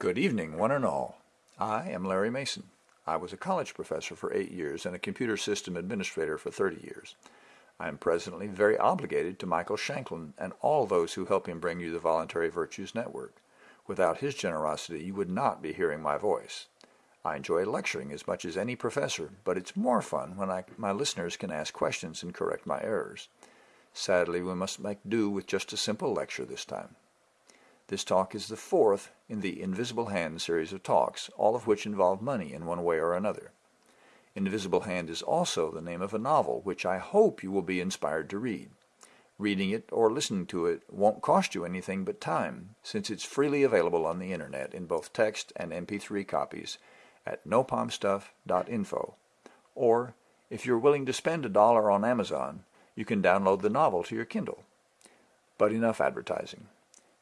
Good evening, one and all. I am Larry Mason. I was a college professor for eight years and a computer system administrator for 30 years. I am presently very obligated to Michael Shanklin and all those who help him bring you the Voluntary Virtues Network. Without his generosity, you would not be hearing my voice. I enjoy lecturing as much as any professor, but it's more fun when I, my listeners can ask questions and correct my errors. Sadly, we must make do with just a simple lecture this time. This talk is the fourth in the Invisible Hand series of talks, all of which involve money in one way or another. Invisible Hand is also the name of a novel which I hope you will be inspired to read. Reading it or listening to it won't cost you anything but time, since it's freely available on the internet in both text and MP3 copies at nopalmstuff.info. Or, if you're willing to spend a dollar on Amazon, you can download the novel to your Kindle. But enough advertising.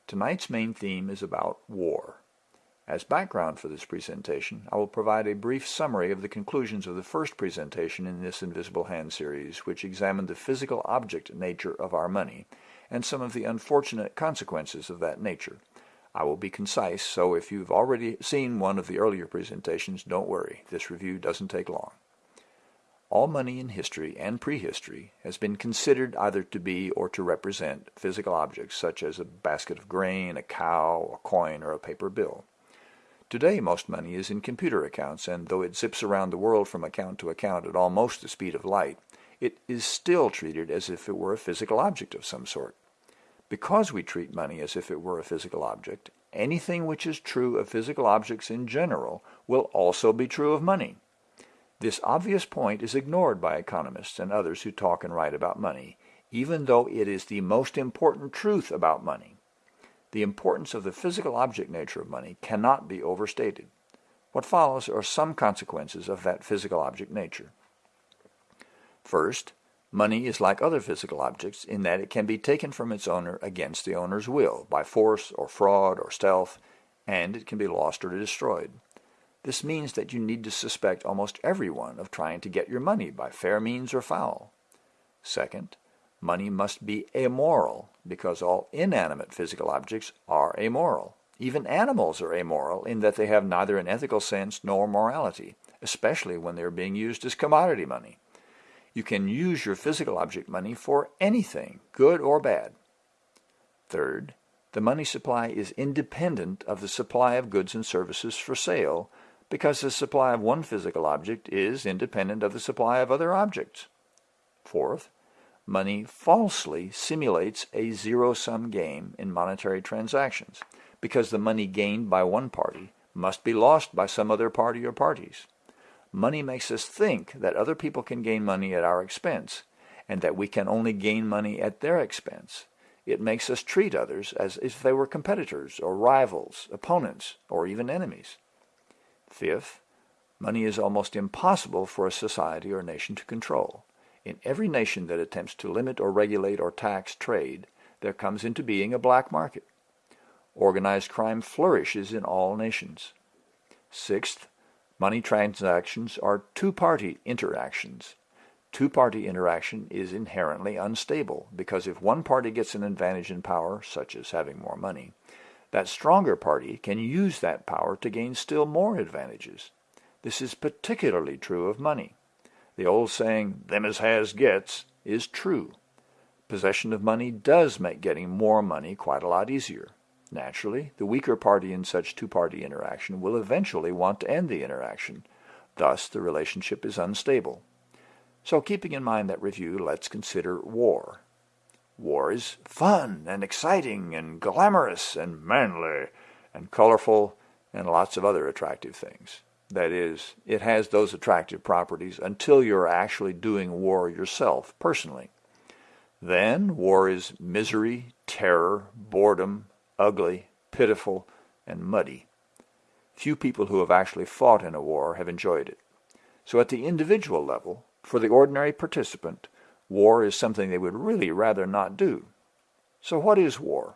Tonight's main theme is about war. As background for this presentation, I will provide a brief summary of the conclusions of the first presentation in this Invisible Hand series, which examined the physical object nature of our money and some of the unfortunate consequences of that nature. I will be concise, so if you've already seen one of the earlier presentations, don't worry, this review doesn't take long. All money in history and prehistory has been considered either to be or to represent physical objects such as a basket of grain, a cow, a coin, or a paper bill. Today most money is in computer accounts, and though it zips around the world from account to account at almost the speed of light, it is still treated as if it were a physical object of some sort. Because we treat money as if it were a physical object, anything which is true of physical objects in general will also be true of money. This obvious point is ignored by economists and others who talk and write about money, even though it is the most important truth about money. The importance of the physical object nature of money cannot be overstated. What follows are some consequences of that physical object nature. First, Money is like other physical objects in that it can be taken from its owner against the owner's will, by force or fraud or stealth, and it can be lost or destroyed. This means that you need to suspect almost everyone of trying to get your money by fair means or foul. Second, money must be amoral, because all inanimate physical objects are amoral. Even animals are amoral in that they have neither an ethical sense nor morality, especially when they are being used as commodity money. You can use your physical object money for anything, good or bad. Third, the money supply is independent of the supply of goods and services for sale because the supply of one physical object is independent of the supply of other objects. Fourth, money falsely simulates a zero-sum game in monetary transactions because the money gained by one party must be lost by some other party or parties. Money makes us think that other people can gain money at our expense, and that we can only gain money at their expense. It makes us treat others as if they were competitors or rivals, opponents, or even enemies. Fifth, money is almost impossible for a society or nation to control. In every nation that attempts to limit or regulate or tax trade, there comes into being a black market. Organized crime flourishes in all nations. Sixth, Money transactions are two-party interactions. Two-party interaction is inherently unstable because if one party gets an advantage in power, such as having more money, that stronger party can use that power to gain still more advantages. This is particularly true of money. The old saying, them as has gets, is true. Possession of money does make getting more money quite a lot easier. Naturally, the weaker party in such two-party interaction will eventually want to end the interaction. Thus, the relationship is unstable. So keeping in mind that review, let's consider war. War is fun and exciting and glamorous and manly and colorful and lots of other attractive things. That is, it has those attractive properties until you're actually doing war yourself, personally. Then war is misery, terror, boredom, ugly, pitiful, and muddy. Few people who have actually fought in a war have enjoyed it. So at the individual level, for the ordinary participant, war is something they would really rather not do. So what is war?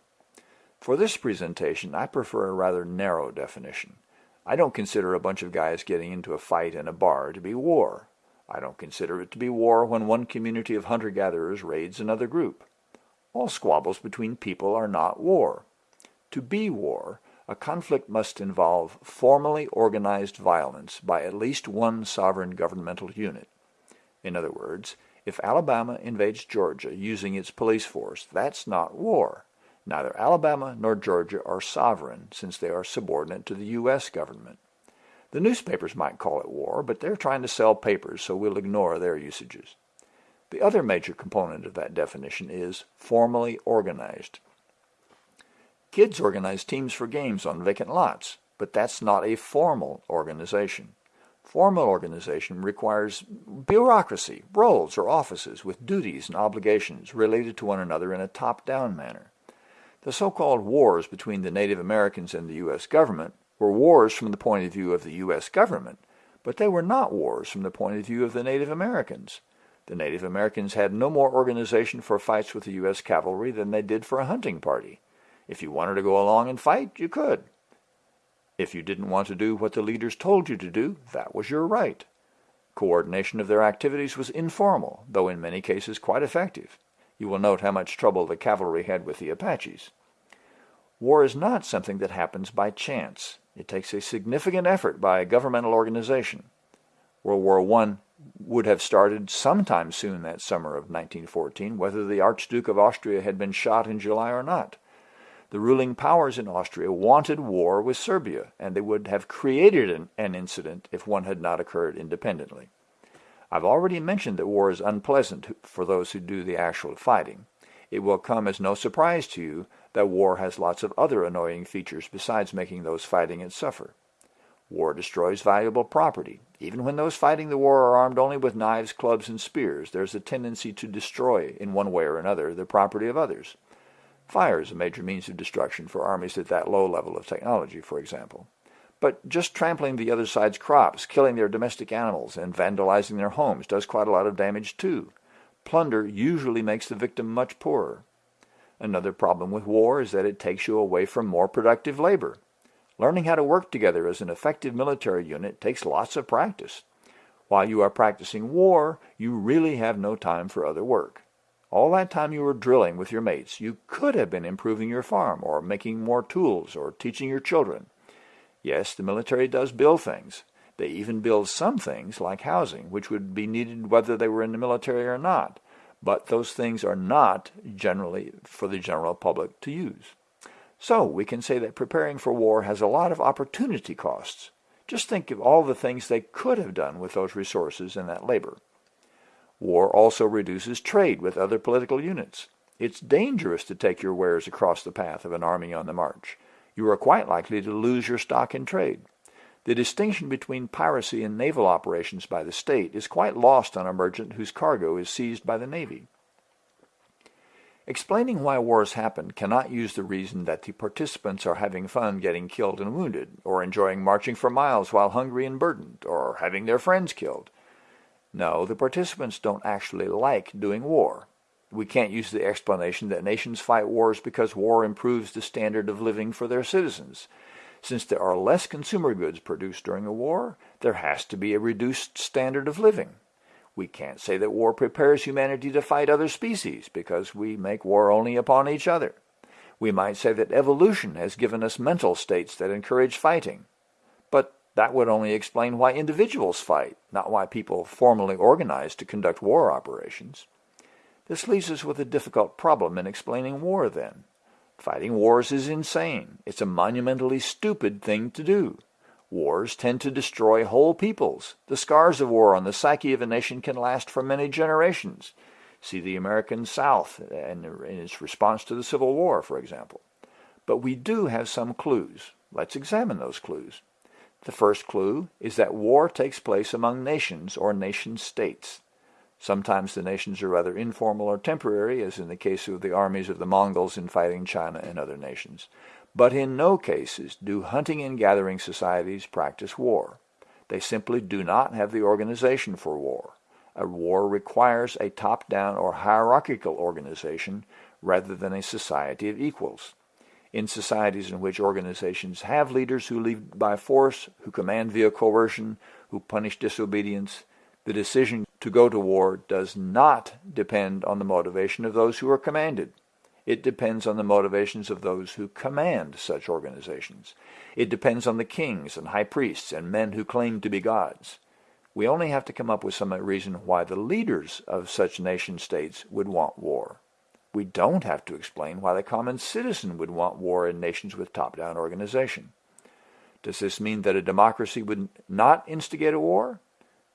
For this presentation, I prefer a rather narrow definition. I don't consider a bunch of guys getting into a fight in a bar to be war. I don't consider it to be war when one community of hunter-gatherers raids another group. All squabbles between people are not war. To be war, a conflict must involve formally organized violence by at least one sovereign governmental unit. In other words, if Alabama invades Georgia using its police force, that's not war. Neither Alabama nor Georgia are sovereign since they are subordinate to the U.S. government. The newspapers might call it war, but they're trying to sell papers, so we'll ignore their usages. The other major component of that definition is formally organized. Kids organize teams for games on vacant lots, but that's not a formal organization. Formal organization requires bureaucracy, roles or offices with duties and obligations related to one another in a top-down manner. The so-called wars between the Native Americans and the U.S. government were wars from the point of view of the U.S. government, but they were not wars from the point of view of the Native Americans. The Native Americans had no more organization for fights with the U.S. cavalry than they did for a hunting party. If you wanted to go along and fight, you could. If you didn't want to do what the leaders told you to do, that was your right. Coordination of their activities was informal, though in many cases quite effective. You will note how much trouble the cavalry had with the Apaches. War is not something that happens by chance. It takes a significant effort by a governmental organization. World War I would have started sometime soon that summer of 1914, whether the Archduke of Austria had been shot in July or not. The ruling powers in Austria wanted war with Serbia, and they would have created an, an incident if one had not occurred independently. I've already mentioned that war is unpleasant for those who do the actual fighting. It will come as no surprise to you that war has lots of other annoying features besides making those fighting it suffer. War destroys valuable property. Even when those fighting the war are armed only with knives, clubs, and spears, there's a tendency to destroy, in one way or another, the property of others. Fire is a major means of destruction for armies at that low level of technology, for example. But just trampling the other side's crops, killing their domestic animals, and vandalizing their homes does quite a lot of damage too. Plunder usually makes the victim much poorer. Another problem with war is that it takes you away from more productive labor. Learning how to work together as an effective military unit takes lots of practice. While you are practicing war, you really have no time for other work. All that time you were drilling with your mates, you could have been improving your farm, or making more tools, or teaching your children. Yes, the military does build things. They even build some things, like housing, which would be needed whether they were in the military or not. But those things are not generally for the general public to use. So we can say that preparing for war has a lot of opportunity costs. Just think of all the things they could have done with those resources and that labor. War also reduces trade with other political units. It's dangerous to take your wares across the path of an army on the march. You are quite likely to lose your stock in trade. The distinction between piracy and naval operations by the state is quite lost on a merchant whose cargo is seized by the Navy. Explaining why wars happen cannot use the reason that the participants are having fun getting killed and wounded, or enjoying marching for miles while hungry and burdened, or having their friends killed. No, the participants don't actually like doing war. We can't use the explanation that nations fight wars because war improves the standard of living for their citizens. Since there are less consumer goods produced during a war, there has to be a reduced standard of living. We can't say that war prepares humanity to fight other species because we make war only upon each other. We might say that evolution has given us mental states that encourage fighting. That would only explain why individuals fight, not why people formally organize to conduct war operations. This leaves us with a difficult problem in explaining war, then. Fighting wars is insane. It's a monumentally stupid thing to do. Wars tend to destroy whole peoples. The scars of war on the psyche of a nation can last for many generations. See the American South and its response to the Civil War, for example. But we do have some clues. Let's examine those clues. The first clue is that war takes place among nations or nation-states. Sometimes the nations are rather informal or temporary, as in the case of the armies of the Mongols in fighting China and other nations. But in no cases do hunting and gathering societies practice war. They simply do not have the organization for war. A war requires a top-down or hierarchical organization rather than a society of equals in societies in which organizations have leaders who lead by force, who command via coercion, who punish disobedience, the decision to go to war does not depend on the motivation of those who are commanded. It depends on the motivations of those who command such organizations. It depends on the kings and high priests and men who claim to be gods. We only have to come up with some reason why the leaders of such nation-states would want war. We don't have to explain why the common citizen would want war in nations with top-down organization. Does this mean that a democracy would not instigate a war?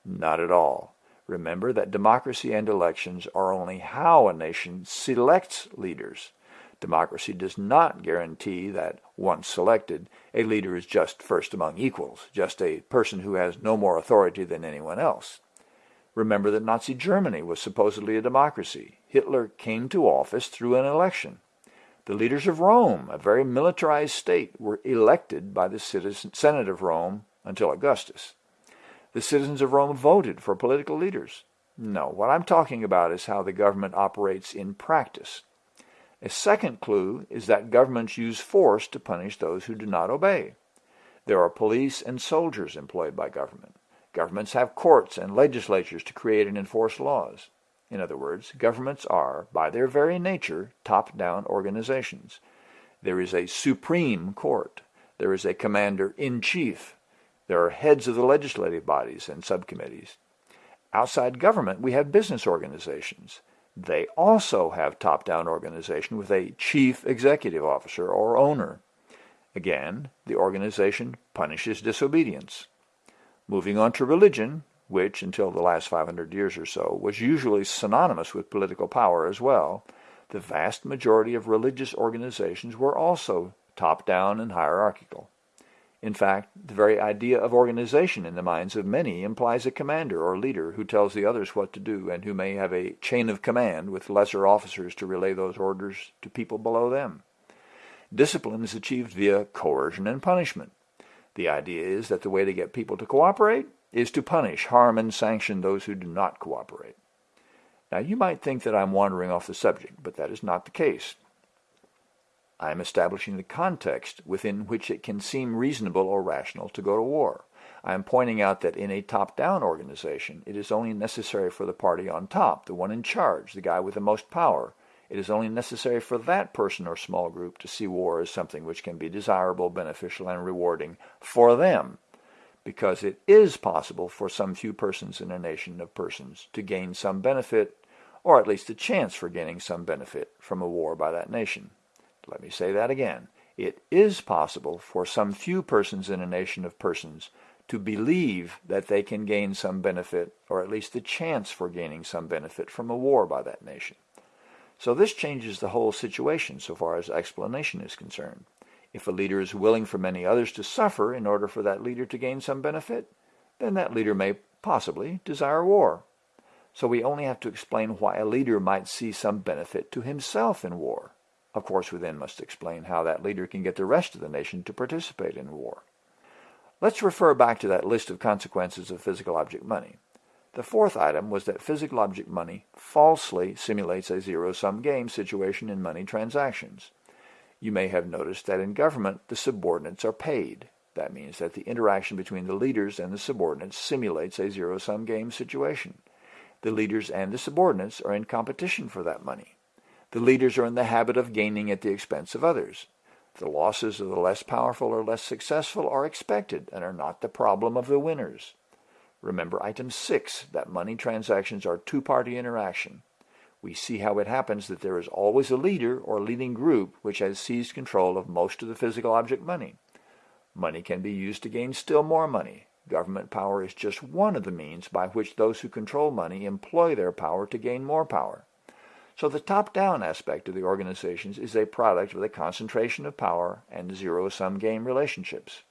Not at all. Remember that democracy and elections are only how a nation selects leaders. Democracy does not guarantee that, once selected, a leader is just first among equals, just a person who has no more authority than anyone else. Remember that Nazi Germany was supposedly a democracy. Hitler came to office through an election. The leaders of Rome, a very militarized state, were elected by the citizen, Senate of Rome until Augustus. The citizens of Rome voted for political leaders. No, what I'm talking about is how the government operates in practice. A second clue is that governments use force to punish those who do not obey. There are police and soldiers employed by government. Governments have courts and legislatures to create and enforce laws. In other words, governments are, by their very nature, top-down organizations. There is a supreme court. There is a commander-in-chief. There are heads of the legislative bodies and subcommittees. Outside government, we have business organizations. They also have top-down organization with a chief executive officer or owner. Again, the organization punishes disobedience. Moving on to religion, which, until the last 500 years or so, was usually synonymous with political power as well, the vast majority of religious organizations were also top-down and hierarchical. In fact, the very idea of organization in the minds of many implies a commander or leader who tells the others what to do and who may have a chain of command with lesser officers to relay those orders to people below them. Discipline is achieved via coercion and punishment. The idea is that the way to get people to cooperate is to punish, harm, and sanction those who do not cooperate. Now you might think that I'm wandering off the subject, but that is not the case. I am establishing the context within which it can seem reasonable or rational to go to war. I am pointing out that in a top-down organization, it is only necessary for the party on top, the one in charge, the guy with the most power. It is only necessary for that person or small group to see war as something which can be desirable, beneficial, and rewarding for them because it is possible for some few persons in a nation of persons to gain some benefit, or at least a chance for gaining some benefit from a war by that nation. Let me say that again. It is possible for some few persons in a nation of persons to believe that they can gain some benefit, or at least a chance for gaining some benefit from a war by that nation. So this changes the whole situation so far as explanation is concerned. If a leader is willing for many others to suffer in order for that leader to gain some benefit, then that leader may possibly desire war. So we only have to explain why a leader might see some benefit to himself in war. Of course, we then must explain how that leader can get the rest of the nation to participate in war. Let's refer back to that list of consequences of physical object money. The fourth item was that physical object money falsely simulates a zero-sum game situation in money transactions. You may have noticed that in government, the subordinates are paid. That means that the interaction between the leaders and the subordinates simulates a zero-sum game situation. The leaders and the subordinates are in competition for that money. The leaders are in the habit of gaining at the expense of others. The losses of the less powerful or less successful are expected and are not the problem of the winners. Remember item 6, that money transactions are two-party interaction we see how it happens that there is always a leader or leading group which has seized control of most of the physical object money. Money can be used to gain still more money. Government power is just one of the means by which those who control money employ their power to gain more power. So the top-down aspect of the organizations is a product of the concentration of power and zero-sum game relationships.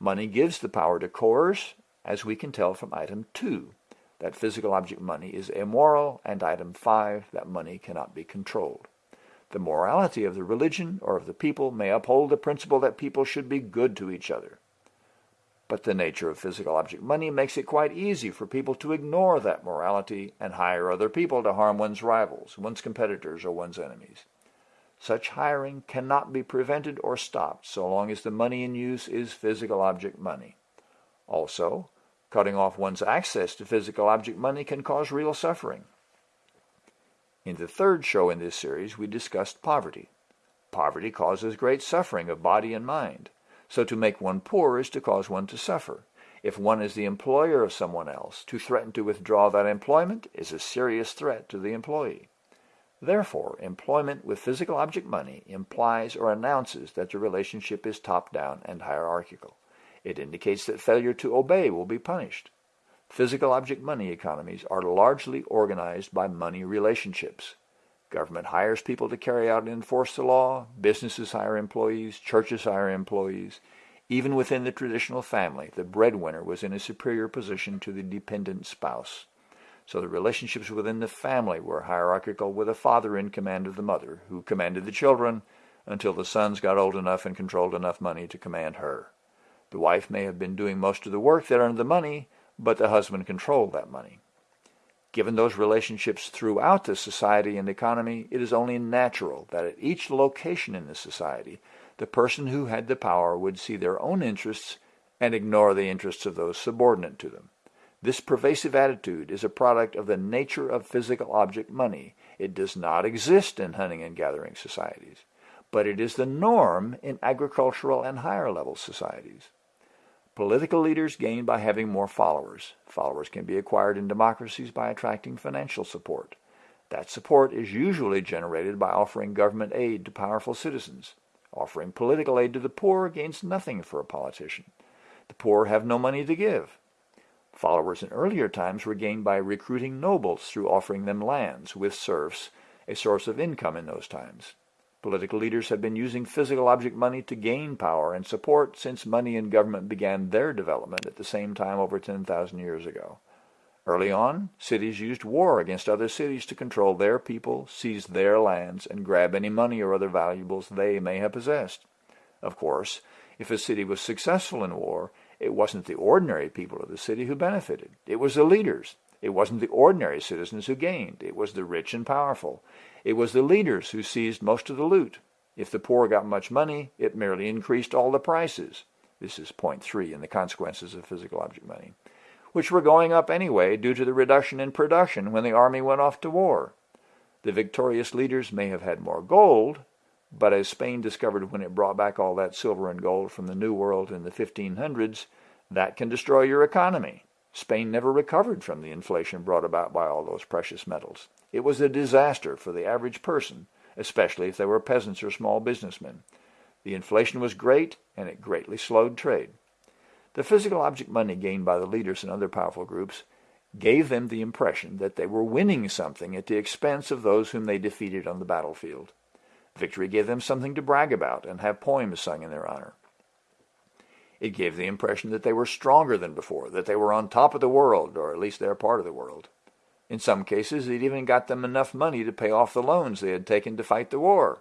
Money gives the power to coerce, as we can tell from item 2 that physical object money is immoral, and item 5, that money cannot be controlled. The morality of the religion or of the people may uphold the principle that people should be good to each other. But the nature of physical object money makes it quite easy for people to ignore that morality and hire other people to harm one's rivals, one's competitors, or one's enemies. Such hiring cannot be prevented or stopped so long as the money in use is physical object money. Also, Cutting off one's access to physical object money can cause real suffering. In the third show in this series, we discussed poverty. Poverty causes great suffering of body and mind. So to make one poor is to cause one to suffer. If one is the employer of someone else, to threaten to withdraw that employment is a serious threat to the employee. Therefore, employment with physical object money implies or announces that the relationship is top-down and hierarchical. It indicates that failure to obey will be punished. Physical object money economies are largely organized by money relationships. Government hires people to carry out and enforce the law, businesses hire employees, churches hire employees. Even within the traditional family, the breadwinner was in a superior position to the dependent spouse. So the relationships within the family were hierarchical with a father in command of the mother, who commanded the children until the sons got old enough and controlled enough money to command her. The wife may have been doing most of the work that earned the money, but the husband controlled that money. Given those relationships throughout the society and economy, it is only natural that at each location in the society, the person who had the power would see their own interests and ignore the interests of those subordinate to them. This pervasive attitude is a product of the nature of physical object money. It does not exist in hunting and gathering societies, but it is the norm in agricultural and higher level societies. Political leaders gain by having more followers. Followers can be acquired in democracies by attracting financial support. That support is usually generated by offering government aid to powerful citizens. Offering political aid to the poor gains nothing for a politician. The poor have no money to give. Followers in earlier times were gained by recruiting nobles through offering them lands with serfs, a source of income in those times. Political leaders have been using physical object money to gain power and support since money and government began their development at the same time over 10,000 years ago. Early on, cities used war against other cities to control their people, seize their lands, and grab any money or other valuables they may have possessed. Of course, if a city was successful in war, it wasn't the ordinary people of the city who benefited. It was the leaders. It wasn't the ordinary citizens who gained. It was the rich and powerful. It was the leaders who seized most of the loot. If the poor got much money, it merely increased all the prices. This is point three in the consequences of physical object money, which were going up anyway due to the reduction in production when the army went off to war. The victorious leaders may have had more gold, but as Spain discovered when it brought back all that silver and gold from the New World in the 1500s, that can destroy your economy. Spain never recovered from the inflation brought about by all those precious metals. It was a disaster for the average person, especially if they were peasants or small businessmen. The inflation was great, and it greatly slowed trade. The physical object money gained by the leaders and other powerful groups gave them the impression that they were winning something at the expense of those whom they defeated on the battlefield. Victory gave them something to brag about and have poems sung in their honor. It gave the impression that they were stronger than before, that they were on top of the world, or at least their part of the world. In some cases, it even got them enough money to pay off the loans they had taken to fight the war.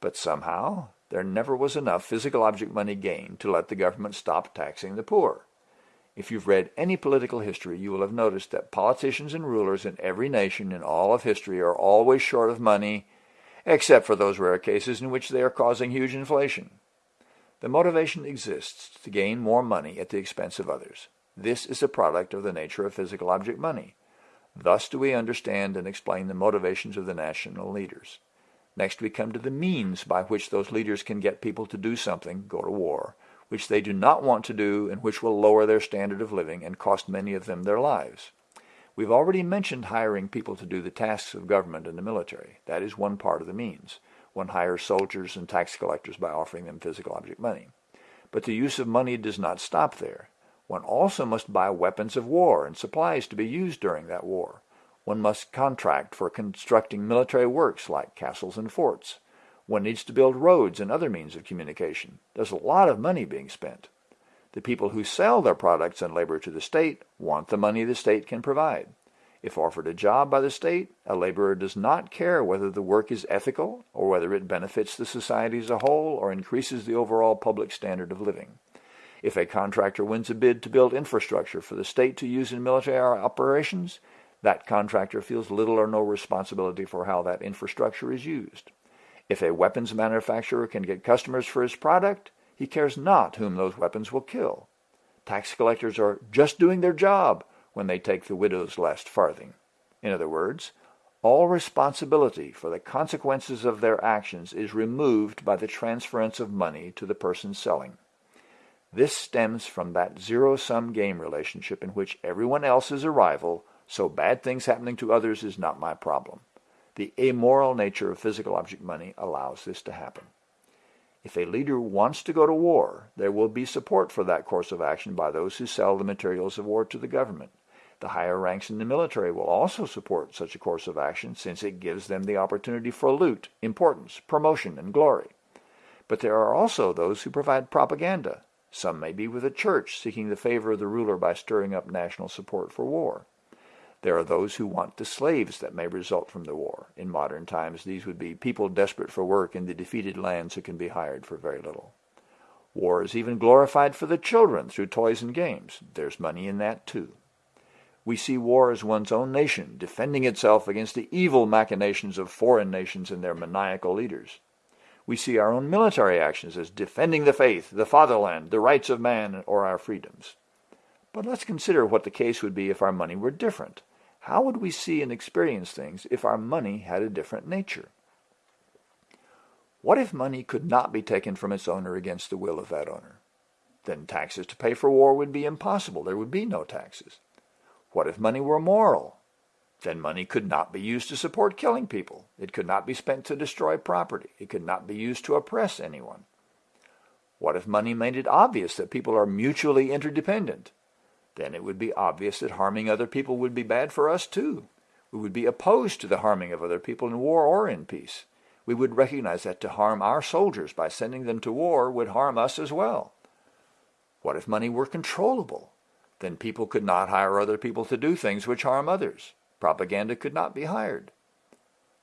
But somehow, there never was enough physical object money gained to let the government stop taxing the poor. If you've read any political history, you will have noticed that politicians and rulers in every nation in all of history are always short of money except for those rare cases in which they are causing huge inflation. The motivation exists to gain more money at the expense of others. This is a product of the nature of physical object money. Thus do we understand and explain the motivations of the national leaders. Next we come to the means by which those leaders can get people to do something, go to war, which they do not want to do and which will lower their standard of living and cost many of them their lives. We've already mentioned hiring people to do the tasks of government and the military. That is one part of the means. One hires soldiers and tax collectors by offering them physical object money. But the use of money does not stop there. One also must buy weapons of war and supplies to be used during that war. One must contract for constructing military works like castles and forts. One needs to build roads and other means of communication. There's a lot of money being spent. The people who sell their products and labor to the state want the money the state can provide. If offered a job by the state, a laborer does not care whether the work is ethical or whether it benefits the society as a whole or increases the overall public standard of living. If a contractor wins a bid to build infrastructure for the state to use in military operations, that contractor feels little or no responsibility for how that infrastructure is used. If a weapons manufacturer can get customers for his product, he cares not whom those weapons will kill. Tax collectors are just doing their job when they take the widow's last farthing. In other words, all responsibility for the consequences of their actions is removed by the transference of money to the person selling. This stems from that zero-sum game relationship in which everyone else is a rival, so bad things happening to others is not my problem. The amoral nature of physical object money allows this to happen. If a leader wants to go to war, there will be support for that course of action by those who sell the materials of war to the government. The higher ranks in the military will also support such a course of action since it gives them the opportunity for loot, importance, promotion, and glory. But there are also those who provide propaganda. Some may be with the church seeking the favor of the ruler by stirring up national support for war. There are those who want the slaves that may result from the war. In modern times, these would be people desperate for work in the defeated lands who can be hired for very little. War is even glorified for the children through toys and games. There's money in that too we see war as one's own nation defending itself against the evil machinations of foreign nations and their maniacal leaders. We see our own military actions as defending the faith, the fatherland, the rights of man, or our freedoms. But let's consider what the case would be if our money were different. How would we see and experience things if our money had a different nature? What if money could not be taken from its owner against the will of that owner? Then taxes to pay for war would be impossible. There would be no taxes. What if money were moral? Then money could not be used to support killing people. It could not be spent to destroy property. It could not be used to oppress anyone. What if money made it obvious that people are mutually interdependent? Then it would be obvious that harming other people would be bad for us too. We would be opposed to the harming of other people in war or in peace. We would recognize that to harm our soldiers by sending them to war would harm us as well. What if money were controllable? Then people could not hire other people to do things which harm others. Propaganda could not be hired.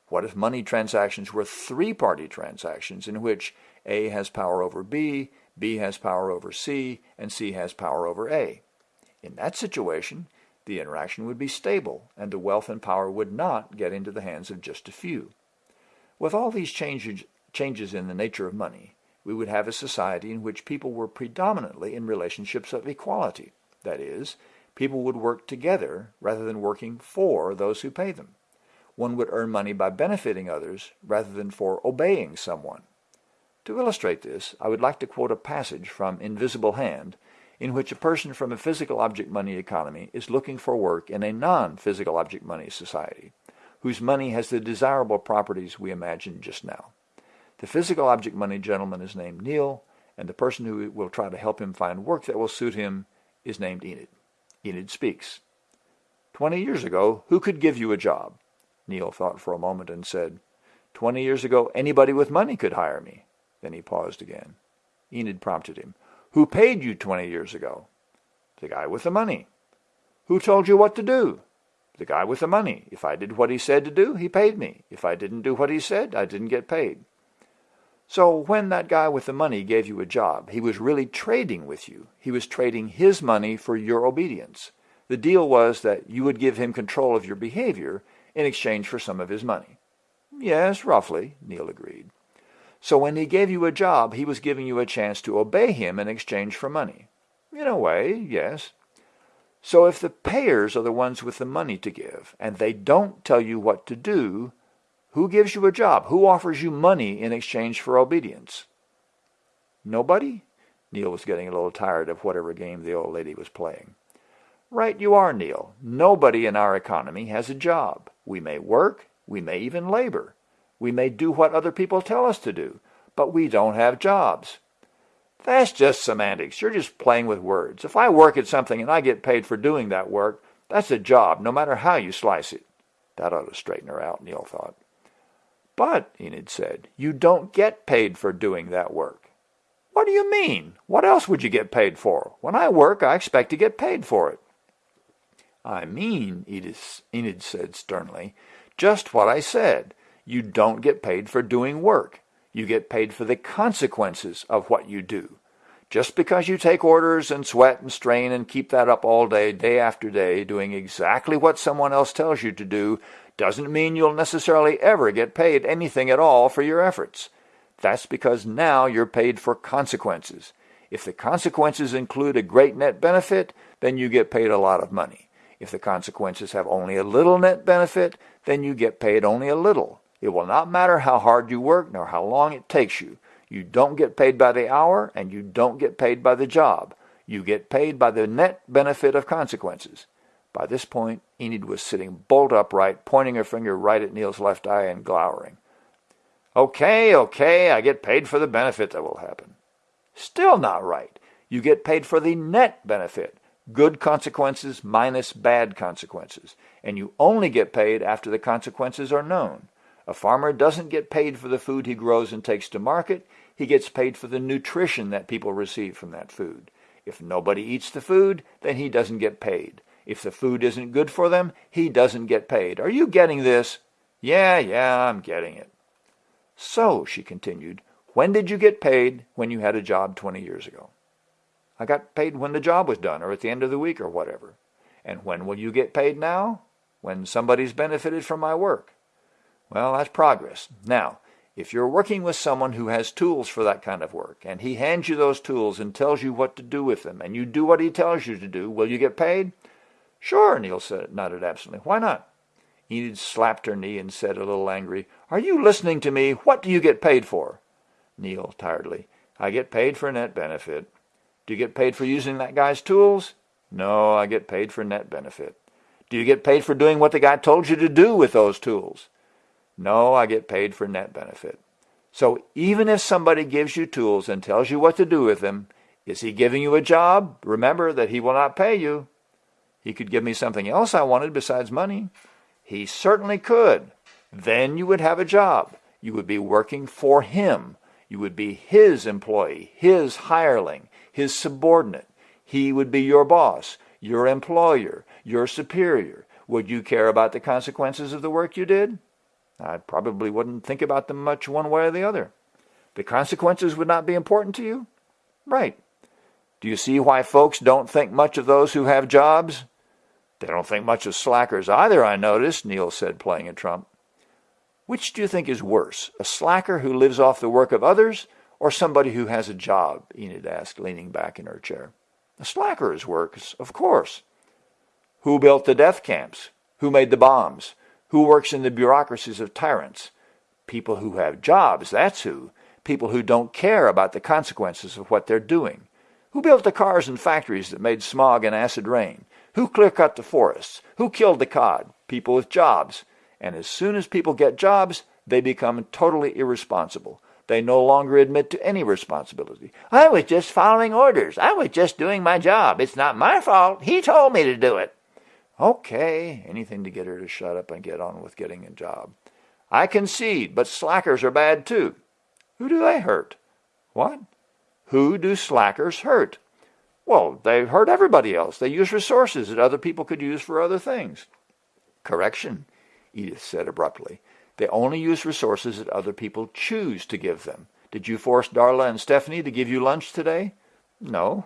What if money transactions were three-party transactions in which A has power over B, B has power over C, and C has power over A? In that situation, the interaction would be stable, and the wealth and power would not get into the hands of just a few. With all these changes, changes in the nature of money, we would have a society in which people were predominantly in relationships of equality. That is, people would work together rather than working for those who pay them. One would earn money by benefiting others rather than for obeying someone. To illustrate this, I would like to quote a passage from Invisible Hand in which a person from a physical object money economy is looking for work in a non-physical object money society, whose money has the desirable properties we imagined just now. The physical object money gentleman is named Neil, and the person who will try to help him find work that will suit him is named Enid. Enid speaks. Twenty years ago, who could give you a job? Neil thought for a moment and said, Twenty years ago, anybody with money could hire me. Then he paused again. Enid prompted him. Who paid you twenty years ago? The guy with the money. Who told you what to do? The guy with the money. If I did what he said to do, he paid me. If I didn't do what he said, I didn't get paid. So when that guy with the money gave you a job, he was really trading with you. He was trading his money for your obedience. The deal was that you would give him control of your behavior in exchange for some of his money. Yes, roughly, Neil agreed. So when he gave you a job, he was giving you a chance to obey him in exchange for money. In a way, yes. So if the payers are the ones with the money to give, and they don't tell you what to do, who gives you a job? Who offers you money in exchange for obedience? Nobody? Neil was getting a little tired of whatever game the old lady was playing. Right you are, Neil. Nobody in our economy has a job. We may work, we may even labor. We may do what other people tell us to do, but we don't have jobs. That's just semantics. You're just playing with words. If I work at something and I get paid for doing that work, that's a job, no matter how you slice it. That ought to straighten her out, Neil thought. But, Enid said, you don't get paid for doing that work. What do you mean? What else would you get paid for? When I work, I expect to get paid for it. I mean, Edith, Enid said sternly, just what I said. You don't get paid for doing work. You get paid for the consequences of what you do. Just because you take orders and sweat and strain and keep that up all day, day after day, doing exactly what someone else tells you to do, doesn't mean you'll necessarily ever get paid anything at all for your efforts. That's because now you're paid for consequences. If the consequences include a great net benefit, then you get paid a lot of money. If the consequences have only a little net benefit, then you get paid only a little. It will not matter how hard you work nor how long it takes you. You don't get paid by the hour and you don't get paid by the job. You get paid by the net benefit of consequences. By this point, Enid was sitting bolt upright, pointing her finger right at Neil's left eye and glowering. Okay, okay, I get paid for the benefit that will happen. Still not right. You get paid for the net benefit, good consequences minus bad consequences, and you only get paid after the consequences are known. A farmer doesn't get paid for the food he grows and takes to market. He gets paid for the nutrition that people receive from that food. If nobody eats the food, then he doesn't get paid. If the food isn't good for them, he doesn't get paid. Are you getting this? Yeah, yeah, I'm getting it. So, she continued, when did you get paid when you had a job 20 years ago? I got paid when the job was done or at the end of the week or whatever. And when will you get paid now? When somebody's benefited from my work. Well, that's progress. Now, if you're working with someone who has tools for that kind of work, and he hands you those tools and tells you what to do with them, and you do what he tells you to do, will you get paid? Sure, Neil said, nodded absently. Why not? Enid slapped her knee and said, a little angry, Are you listening to me? What do you get paid for? Neil, tiredly, I get paid for net benefit. Do you get paid for using that guy's tools? No, I get paid for net benefit. Do you get paid for doing what the guy told you to do with those tools? No, I get paid for net benefit. So even if somebody gives you tools and tells you what to do with them, is he giving you a job? Remember that he will not pay you. He could give me something else I wanted besides money. He certainly could. Then you would have a job. You would be working for him. You would be his employee, his hireling, his subordinate. He would be your boss, your employer, your superior. Would you care about the consequences of the work you did? I probably wouldn't think about them much one way or the other. The consequences would not be important to you? Right. Do you see why folks don't think much of those who have jobs? They don't think much of slackers either, I noticed, Neil said, playing a trump. Which do you think is worse, a slacker who lives off the work of others or somebody who has a job? Enid asked, leaning back in her chair. A slacker is works, of course. Who built the death camps? Who made the bombs? Who works in the bureaucracies of tyrants? People who have jobs, that's who. People who don't care about the consequences of what they're doing. Who built the cars and factories that made smog and acid rain? Who clear-cut the forests? Who killed the cod? People with jobs. And as soon as people get jobs, they become totally irresponsible. They no longer admit to any responsibility. I was just following orders. I was just doing my job. It's not my fault. He told me to do it. Okay, anything to get her to shut up and get on with getting a job. I concede, but slackers are bad too. Who do they hurt? What? Who do slackers hurt? Well, they hurt everybody else. They use resources that other people could use for other things. Correction. Edith said abruptly. They only use resources that other people choose to give them. Did you force Darla and Stephanie to give you lunch today? No.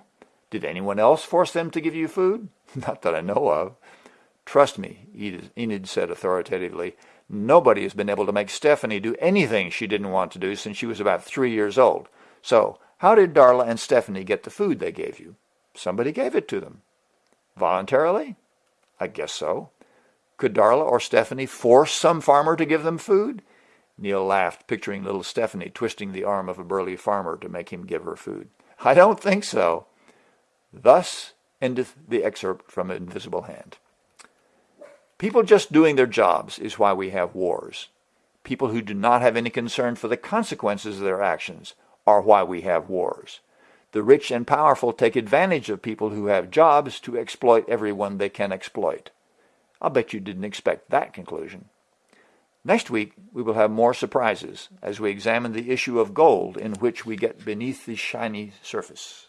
Did anyone else force them to give you food? Not that I know of. Trust me, Enid said authoritatively. Nobody has been able to make Stephanie do anything she didn't want to do since she was about three years old. So, how did Darla and Stephanie get the food they gave you? Somebody gave it to them. Voluntarily? I guess so. Could Darla or Stephanie force some farmer to give them food? Neil laughed, picturing little Stephanie twisting the arm of a burly farmer to make him give her food. I don't think so. Thus endeth the excerpt from Invisible Hand. People just doing their jobs is why we have wars. People who do not have any concern for the consequences of their actions are why we have wars. The rich and powerful take advantage of people who have jobs to exploit everyone they can exploit. I'll bet you didn't expect that conclusion. Next week, we will have more surprises as we examine the issue of gold in which we get beneath the shiny surface.